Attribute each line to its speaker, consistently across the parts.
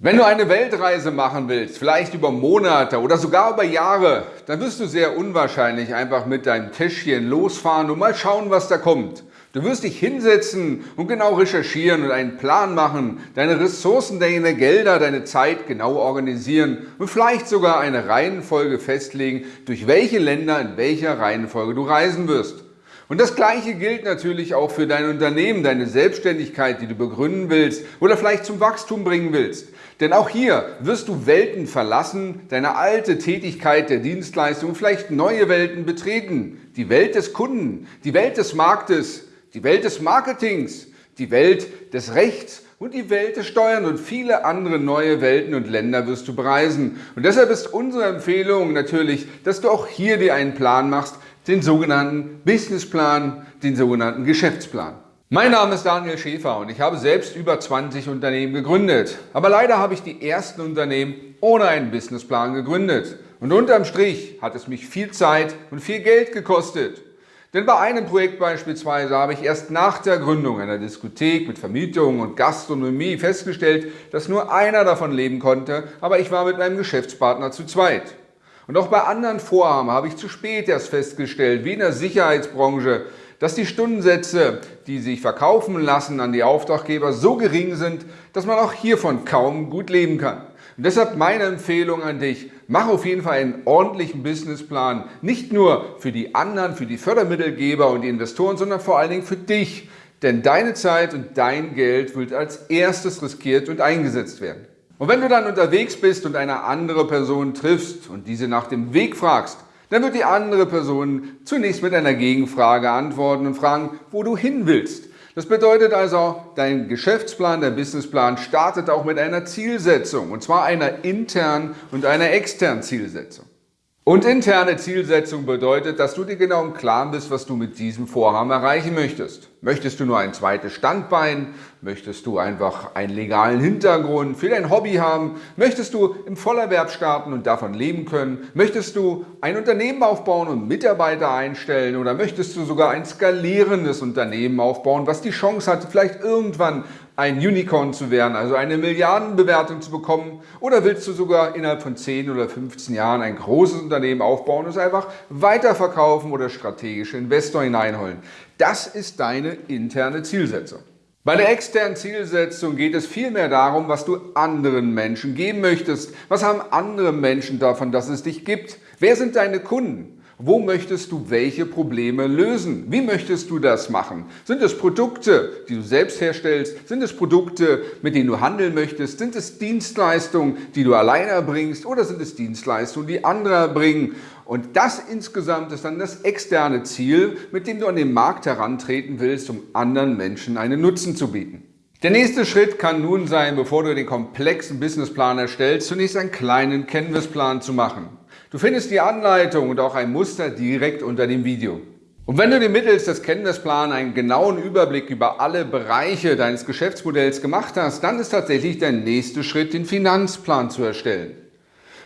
Speaker 1: Wenn du eine Weltreise machen willst, vielleicht über Monate oder sogar über Jahre, dann wirst du sehr unwahrscheinlich einfach mit deinem Täschchen losfahren und mal schauen, was da kommt. Du wirst dich hinsetzen und genau recherchieren und einen Plan machen, deine Ressourcen, deine Gelder, deine Zeit genau organisieren und vielleicht sogar eine Reihenfolge festlegen, durch welche Länder in welcher Reihenfolge du reisen wirst. Und das Gleiche gilt natürlich auch für dein Unternehmen, deine Selbstständigkeit, die du begründen willst oder vielleicht zum Wachstum bringen willst. Denn auch hier wirst du Welten verlassen, deine alte Tätigkeit der Dienstleistung, vielleicht neue Welten betreten. Die Welt des Kunden, die Welt des Marktes, die Welt des Marketings, die Welt des Rechts und die Welt des Steuern und viele andere neue Welten und Länder wirst du bereisen. Und deshalb ist unsere Empfehlung natürlich, dass du auch hier dir einen Plan machst, den sogenannten Businessplan, den sogenannten Geschäftsplan. Mein Name ist Daniel Schäfer und ich habe selbst über 20 Unternehmen gegründet. Aber leider habe ich die ersten Unternehmen ohne einen Businessplan gegründet. Und unterm Strich hat es mich viel Zeit und viel Geld gekostet. Denn bei einem Projekt beispielsweise habe ich erst nach der Gründung einer Diskothek mit Vermietung und Gastronomie festgestellt, dass nur einer davon leben konnte, aber ich war mit meinem Geschäftspartner zu zweit. Und auch bei anderen Vorhaben habe ich zu spät erst festgestellt, wie in der Sicherheitsbranche, dass die Stundensätze, die sich verkaufen lassen an die Auftraggeber, so gering sind, dass man auch hiervon kaum gut leben kann. Und deshalb meine Empfehlung an dich, mach auf jeden Fall einen ordentlichen Businessplan, nicht nur für die anderen, für die Fördermittelgeber und die Investoren, sondern vor allen Dingen für dich. Denn deine Zeit und dein Geld wird als erstes riskiert und eingesetzt werden. Und wenn du dann unterwegs bist und eine andere Person triffst und diese nach dem Weg fragst, dann wird die andere Person zunächst mit einer Gegenfrage antworten und fragen, wo du hin willst. Das bedeutet also, dein Geschäftsplan, dein Businessplan startet auch mit einer Zielsetzung, und zwar einer internen und einer externen Zielsetzung. Und interne Zielsetzung bedeutet, dass du dir genau im Klaren bist, was du mit diesem Vorhaben erreichen möchtest. Möchtest du nur ein zweites Standbein? Möchtest du einfach einen legalen Hintergrund für dein Hobby haben? Möchtest du im Vollerwerb starten und davon leben können? Möchtest du ein Unternehmen aufbauen und Mitarbeiter einstellen? Oder möchtest du sogar ein skalierendes Unternehmen aufbauen, was die Chance hat, vielleicht irgendwann ein Unicorn zu werden, also eine Milliardenbewertung zu bekommen? Oder willst du sogar innerhalb von 10 oder 15 Jahren ein großes Unternehmen aufbauen und es einfach weiterverkaufen oder strategische Investor hineinholen? Das ist deine interne Zielsetzung. Bei der externen Zielsetzung geht es vielmehr darum, was du anderen Menschen geben möchtest. Was haben andere Menschen davon, dass es dich gibt? Wer sind deine Kunden? Wo möchtest du welche Probleme lösen? Wie möchtest du das machen? Sind es Produkte, die du selbst herstellst? Sind es Produkte, mit denen du handeln möchtest? Sind es Dienstleistungen, die du alleine erbringst? Oder sind es Dienstleistungen, die andere erbringen? Und das insgesamt ist dann das externe Ziel, mit dem du an den Markt herantreten willst, um anderen Menschen einen Nutzen zu bieten. Der nächste Schritt kann nun sein, bevor du den komplexen Businessplan erstellst, zunächst einen kleinen Canvas-Plan zu machen. Du findest die Anleitung und auch ein Muster direkt unter dem Video. Und wenn du dir mittels des Kenntnisplans einen genauen Überblick über alle Bereiche deines Geschäftsmodells gemacht hast, dann ist tatsächlich der nächste Schritt, den Finanzplan zu erstellen.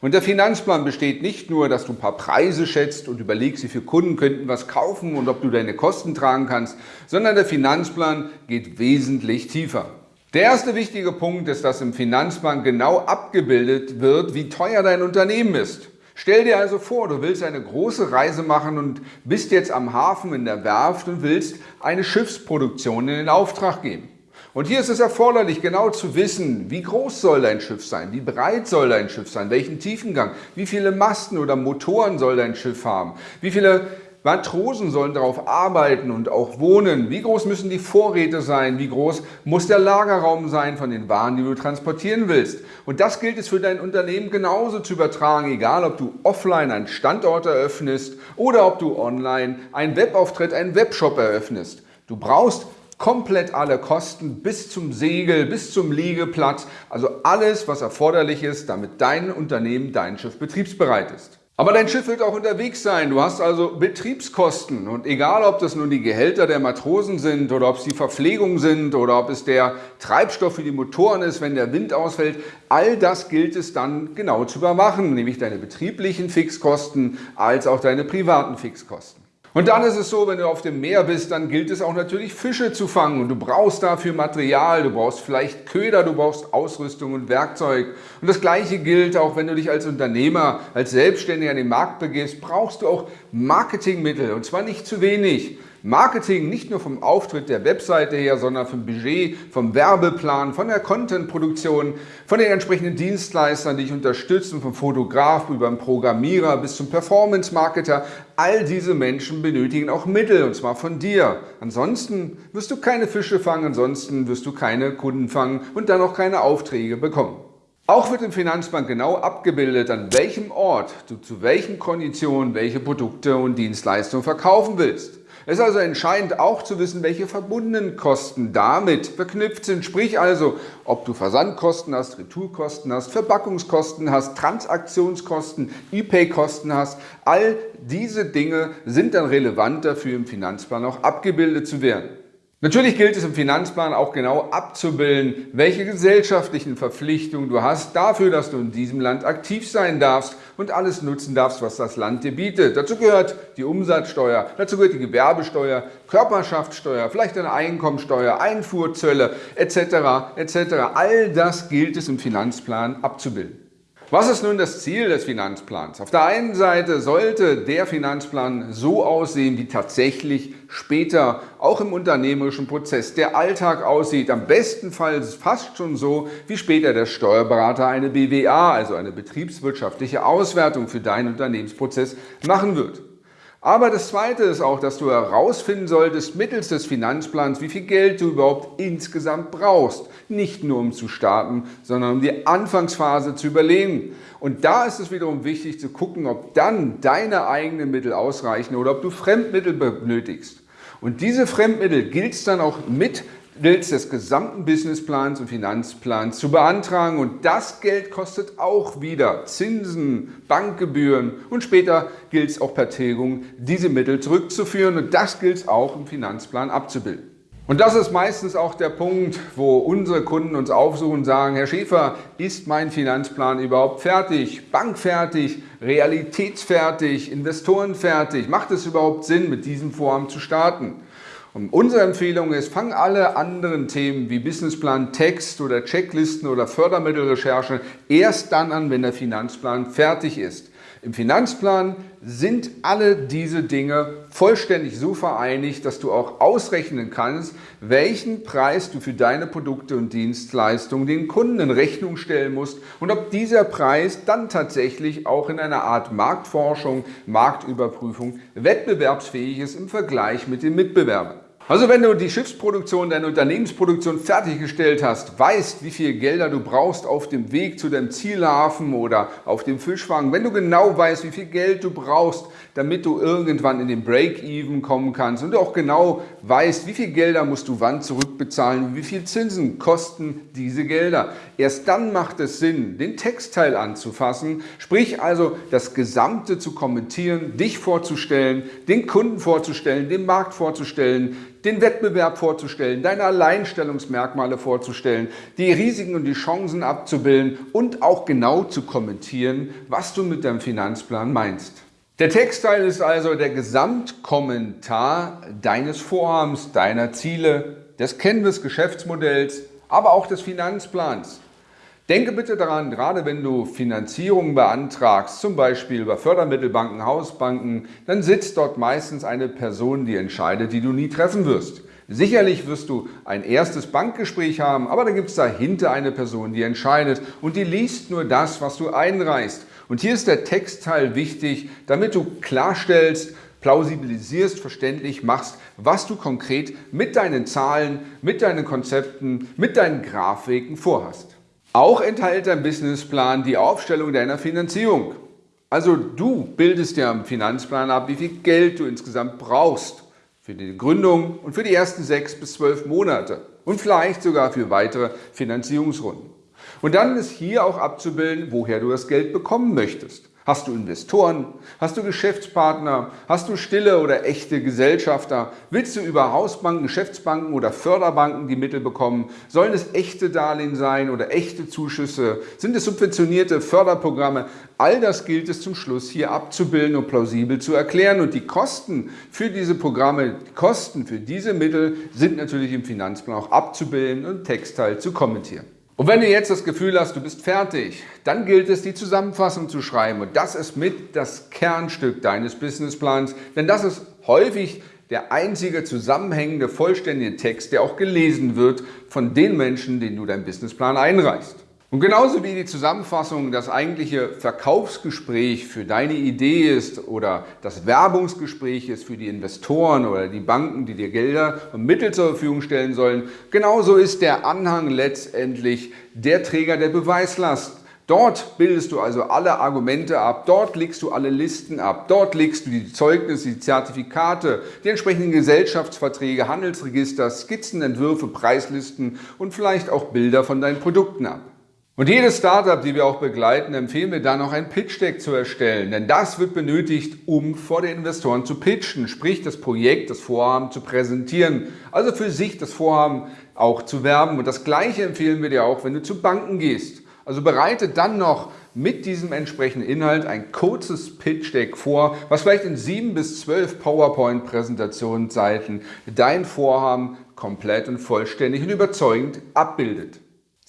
Speaker 1: Und der Finanzplan besteht nicht nur, dass du ein paar Preise schätzt und überlegst, wie viele Kunden könnten was kaufen und ob du deine Kosten tragen kannst, sondern der Finanzplan geht wesentlich tiefer. Der erste wichtige Punkt ist, dass im Finanzplan genau abgebildet wird, wie teuer dein Unternehmen ist. Stell dir also vor, du willst eine große Reise machen und bist jetzt am Hafen in der Werft und willst eine Schiffsproduktion in den Auftrag geben. Und hier ist es erforderlich, genau zu wissen, wie groß soll dein Schiff sein, wie breit soll dein Schiff sein, welchen Tiefengang, wie viele Masten oder Motoren soll dein Schiff haben, wie viele Matrosen sollen darauf arbeiten und auch wohnen. Wie groß müssen die Vorräte sein? Wie groß muss der Lagerraum sein von den Waren, die du transportieren willst? Und das gilt es für dein Unternehmen genauso zu übertragen, egal ob du offline einen Standort eröffnest oder ob du online einen Webauftritt, einen Webshop eröffnest. Du brauchst komplett alle Kosten bis zum Segel, bis zum Liegeplatz, also alles, was erforderlich ist, damit dein Unternehmen, dein Schiff betriebsbereit ist. Aber dein Schiff wird auch unterwegs sein. Du hast also Betriebskosten und egal, ob das nun die Gehälter der Matrosen sind oder ob es die Verpflegung sind oder ob es der Treibstoff für die Motoren ist, wenn der Wind ausfällt, all das gilt es dann genau zu überwachen, nämlich deine betrieblichen Fixkosten als auch deine privaten Fixkosten. Und dann ist es so, wenn du auf dem Meer bist, dann gilt es auch natürlich Fische zu fangen und du brauchst dafür Material, du brauchst vielleicht Köder, du brauchst Ausrüstung und Werkzeug. Und das gleiche gilt auch, wenn du dich als Unternehmer, als Selbstständiger an den Markt begibst, brauchst du auch Marketingmittel und zwar nicht zu wenig. Marketing nicht nur vom Auftritt der Webseite her, sondern vom Budget, vom Werbeplan, von der Contentproduktion, von den entsprechenden Dienstleistern, die dich unterstützen, vom Fotograf über den Programmierer bis zum Performance-Marketer. All diese Menschen benötigen auch Mittel und zwar von dir. Ansonsten wirst du keine Fische fangen, ansonsten wirst du keine Kunden fangen und dann auch keine Aufträge bekommen. Auch wird im Finanzbank genau abgebildet, an welchem Ort du zu welchen Konditionen welche Produkte und Dienstleistungen verkaufen willst. Es ist also entscheidend auch zu wissen, welche verbundenen Kosten damit verknüpft sind. Sprich also, ob du Versandkosten hast, Retourkosten hast, Verpackungskosten hast, Transaktionskosten, E-Pay-Kosten hast. All diese Dinge sind dann relevant dafür, im Finanzplan auch abgebildet zu werden. Natürlich gilt es im Finanzplan auch genau abzubilden, welche gesellschaftlichen Verpflichtungen du hast dafür, dass du in diesem Land aktiv sein darfst und alles nutzen darfst, was das Land dir bietet. Dazu gehört die Umsatzsteuer, dazu gehört die Gewerbesteuer, Körperschaftssteuer, vielleicht eine Einkommensteuer, Einfuhrzölle etc. etc. All das gilt es im Finanzplan abzubilden. Was ist nun das Ziel des Finanzplans? Auf der einen Seite sollte der Finanzplan so aussehen, wie tatsächlich später auch im unternehmerischen Prozess der Alltag aussieht. Am besten Fall fast schon so, wie später der Steuerberater eine BWA, also eine betriebswirtschaftliche Auswertung für deinen Unternehmensprozess machen wird. Aber das Zweite ist auch, dass du herausfinden solltest mittels des Finanzplans, wie viel Geld du überhaupt insgesamt brauchst. Nicht nur um zu starten, sondern um die Anfangsphase zu überlegen. Und da ist es wiederum wichtig zu gucken, ob dann deine eigenen Mittel ausreichen oder ob du Fremdmittel benötigst. Und diese Fremdmittel gilt es dann auch mit Bilds des gesamten Businessplans und Finanzplans zu beantragen und das Geld kostet auch wieder Zinsen, Bankgebühren und später gilt es auch per Tilgung, diese Mittel zurückzuführen und das gilt es auch im Finanzplan abzubilden. Und das ist meistens auch der Punkt, wo unsere Kunden uns aufsuchen und sagen, Herr Schäfer, ist mein Finanzplan überhaupt fertig, bankfertig, realitätsfertig, investorenfertig? Macht es überhaupt Sinn, mit diesem Vorhaben zu starten? Und unsere Empfehlung ist, fang alle anderen Themen wie Businessplan, Text oder Checklisten oder Fördermittelrecherche erst dann an, wenn der Finanzplan fertig ist. Im Finanzplan sind alle diese Dinge vollständig so vereinigt, dass du auch ausrechnen kannst, welchen Preis du für deine Produkte und Dienstleistungen den Kunden in Rechnung stellen musst und ob dieser Preis dann tatsächlich auch in einer Art Marktforschung, Marktüberprüfung wettbewerbsfähig ist im Vergleich mit den Mitbewerbern. Also wenn du die Schiffsproduktion, deine Unternehmensproduktion fertiggestellt hast, weißt, wie viel Gelder du brauchst auf dem Weg zu deinem Zielhafen oder auf dem Fischfang, wenn du genau weißt, wie viel Geld du brauchst, damit du irgendwann in den Break-Even kommen kannst und du auch genau weißt, wie viel Gelder musst du wann zurückbezahlen wie viel Zinsen kosten diese Gelder. Erst dann macht es Sinn, den Textteil anzufassen, sprich also das Gesamte zu kommentieren, dich vorzustellen, den Kunden vorzustellen, den Markt vorzustellen, den Wettbewerb vorzustellen, deine Alleinstellungsmerkmale vorzustellen, die Risiken und die Chancen abzubilden und auch genau zu kommentieren, was du mit deinem Finanzplan meinst. Der Textteil ist also der Gesamtkommentar deines Vorhabens, deiner Ziele, des Canvas-Geschäftsmodells, aber auch des Finanzplans. Denke bitte daran, gerade wenn du Finanzierungen beantragst, zum Beispiel über Fördermittelbanken, Hausbanken, dann sitzt dort meistens eine Person, die entscheidet, die du nie treffen wirst. Sicherlich wirst du ein erstes Bankgespräch haben, aber dann gibt es dahinter eine Person, die entscheidet und die liest nur das, was du einreichst. Und hier ist der Textteil wichtig, damit du klarstellst, plausibilisierst, verständlich machst, was du konkret mit deinen Zahlen, mit deinen Konzepten, mit deinen Grafiken vorhast. Auch enthält dein Businessplan die Aufstellung deiner Finanzierung. Also du bildest ja im Finanzplan ab, wie viel Geld du insgesamt brauchst für die Gründung und für die ersten sechs bis zwölf Monate und vielleicht sogar für weitere Finanzierungsrunden. Und dann ist hier auch abzubilden, woher du das Geld bekommen möchtest. Hast du Investoren? Hast du Geschäftspartner? Hast du stille oder echte Gesellschafter? Willst du über Hausbanken, Geschäftsbanken oder Förderbanken die Mittel bekommen? Sollen es echte Darlehen sein oder echte Zuschüsse? Sind es subventionierte Förderprogramme? All das gilt es zum Schluss hier abzubilden und plausibel zu erklären. Und die Kosten für diese Programme, die Kosten für diese Mittel sind natürlich im Finanzplan auch abzubilden und Textteil zu kommentieren. Und wenn du jetzt das Gefühl hast, du bist fertig, dann gilt es, die Zusammenfassung zu schreiben. Und das ist mit das Kernstück deines Businessplans, denn das ist häufig der einzige zusammenhängende, vollständige Text, der auch gelesen wird von den Menschen, denen du deinen Businessplan einreichst. Und genauso wie die Zusammenfassung das eigentliche Verkaufsgespräch für deine Idee ist oder das Werbungsgespräch ist für die Investoren oder die Banken, die dir Gelder und Mittel zur Verfügung stellen sollen, genauso ist der Anhang letztendlich der Träger der Beweislast. Dort bildest du also alle Argumente ab, dort legst du alle Listen ab, dort legst du die Zeugnisse, die Zertifikate, die entsprechenden Gesellschaftsverträge, Handelsregister, Skizzenentwürfe, Preislisten und vielleicht auch Bilder von deinen Produkten ab. Und jedes Startup, die wir auch begleiten, empfehlen wir dann noch ein Pitch-Deck zu erstellen, denn das wird benötigt, um vor den Investoren zu pitchen, sprich das Projekt, das Vorhaben zu präsentieren, also für sich das Vorhaben auch zu werben. Und das Gleiche empfehlen wir dir auch, wenn du zu Banken gehst. Also bereite dann noch mit diesem entsprechenden Inhalt ein kurzes Pitch-Deck vor, was vielleicht in sieben bis zwölf PowerPoint-Präsentationsseiten dein Vorhaben komplett und vollständig und überzeugend abbildet.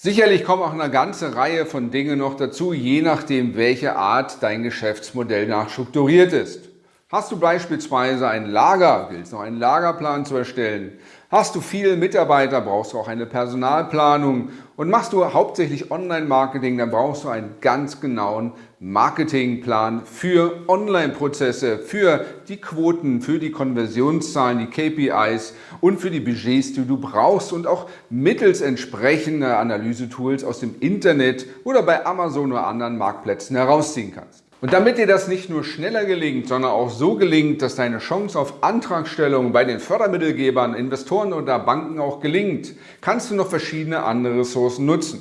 Speaker 1: Sicherlich kommen auch eine ganze Reihe von Dingen noch dazu, je nachdem, welche Art dein Geschäftsmodell nachstrukturiert ist. Hast du beispielsweise ein Lager, willst noch einen Lagerplan zu erstellen? Hast du viele Mitarbeiter, brauchst du auch eine Personalplanung und machst du hauptsächlich Online-Marketing, dann brauchst du einen ganz genauen Marketingplan für Online-Prozesse, für die Quoten, für die Konversionszahlen, die KPIs und für die Budgets, die du brauchst und auch mittels entsprechender Analysetools aus dem Internet oder bei Amazon oder anderen Marktplätzen herausziehen kannst. Und damit dir das nicht nur schneller gelingt, sondern auch so gelingt, dass deine Chance auf Antragstellung bei den Fördermittelgebern, Investoren oder Banken auch gelingt, kannst du noch verschiedene andere Ressourcen nutzen.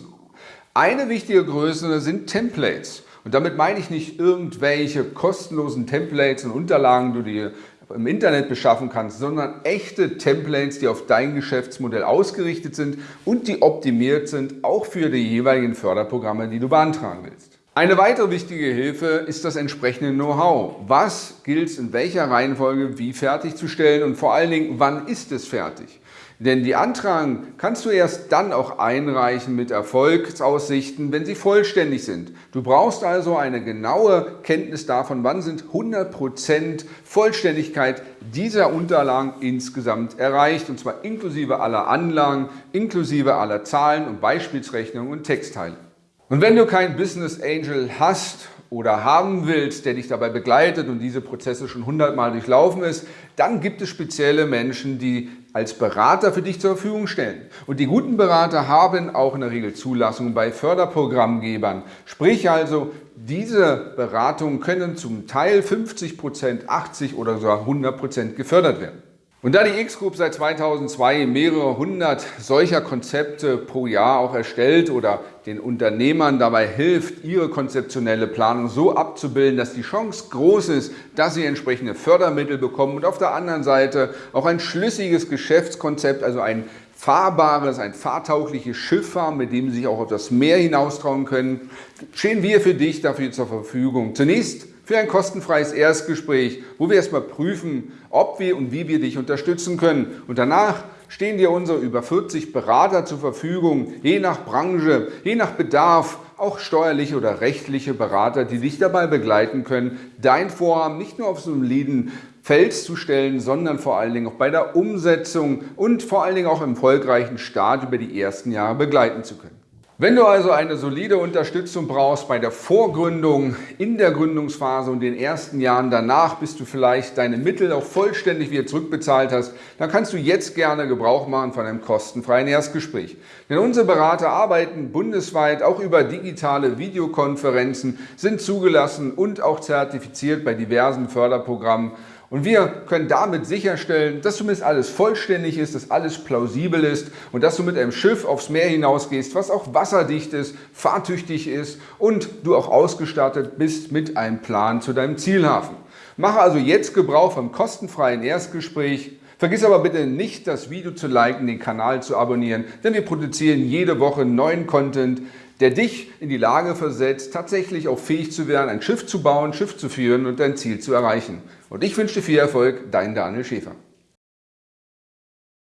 Speaker 1: Eine wichtige Größe sind Templates. Und damit meine ich nicht irgendwelche kostenlosen Templates und Unterlagen, die du dir im Internet beschaffen kannst, sondern echte Templates, die auf dein Geschäftsmodell ausgerichtet sind und die optimiert sind, auch für die jeweiligen Förderprogramme, die du beantragen willst. Eine weitere wichtige Hilfe ist das entsprechende Know-how. Was gilt es in welcher Reihenfolge wie fertigzustellen und vor allen Dingen, wann ist es fertig? Denn die Antragen kannst du erst dann auch einreichen mit Erfolgsaussichten, wenn sie vollständig sind. Du brauchst also eine genaue Kenntnis davon, wann sind 100% Vollständigkeit dieser Unterlagen insgesamt erreicht, und zwar inklusive aller Anlagen, inklusive aller Zahlen und Beispielsrechnungen und Textteile. Und wenn du keinen Business Angel hast oder haben willst, der dich dabei begleitet und diese Prozesse schon hundertmal durchlaufen ist, dann gibt es spezielle Menschen, die als Berater für dich zur Verfügung stellen. Und die guten Berater haben auch in der Regel Zulassung bei Förderprogrammgebern. Sprich also, diese Beratungen können zum Teil 50%, 80% oder sogar 100% gefördert werden. Und da die X-Group seit 2002 mehrere hundert solcher Konzepte pro Jahr auch erstellt oder den Unternehmern dabei hilft, ihre konzeptionelle Planung so abzubilden, dass die Chance groß ist, dass sie entsprechende Fördermittel bekommen und auf der anderen Seite auch ein schlüssiges Geschäftskonzept, also ein fahrbares, ein fahrtaugliches Schiff haben, mit dem sie sich auch auf das Meer hinaustrauen können, stehen wir für dich dafür zur Verfügung. Zunächst für ein kostenfreies Erstgespräch, wo wir erstmal prüfen, ob wir und wie wir dich unterstützen können. Und danach stehen dir unsere über 40 Berater zur Verfügung, je nach Branche, je nach Bedarf, auch steuerliche oder rechtliche Berater, die dich dabei begleiten können, dein Vorhaben nicht nur auf so einem soliden Fels zu stellen, sondern vor allen Dingen auch bei der Umsetzung und vor allen Dingen auch im erfolgreichen Start über die ersten Jahre begleiten zu können. Wenn du also eine solide Unterstützung brauchst bei der Vorgründung, in der Gründungsphase und den ersten Jahren danach, bis du vielleicht deine Mittel auch vollständig wieder zurückbezahlt hast, dann kannst du jetzt gerne Gebrauch machen von einem kostenfreien Erstgespräch. Denn unsere Berater arbeiten bundesweit auch über digitale Videokonferenzen, sind zugelassen und auch zertifiziert bei diversen Förderprogrammen Und wir können damit sicherstellen, dass zumindest alles vollständig ist, dass alles plausibel ist und dass du mit einem Schiff aufs Meer hinausgehst, was auch wasserdicht ist, fahrtüchtig ist und du auch ausgestattet bist mit einem Plan zu deinem Zielhafen. Mache also jetzt Gebrauch vom kostenfreien Erstgespräch. Vergiss aber bitte nicht, das Video zu liken, den Kanal zu abonnieren, denn wir produzieren jede Woche neuen Content, der dich in die Lage versetzt, tatsächlich auch fähig zu werden, ein Schiff zu bauen, Schiff zu führen und dein Ziel zu erreichen. Und ich wünsche dir viel Erfolg, dein Daniel Schäfer.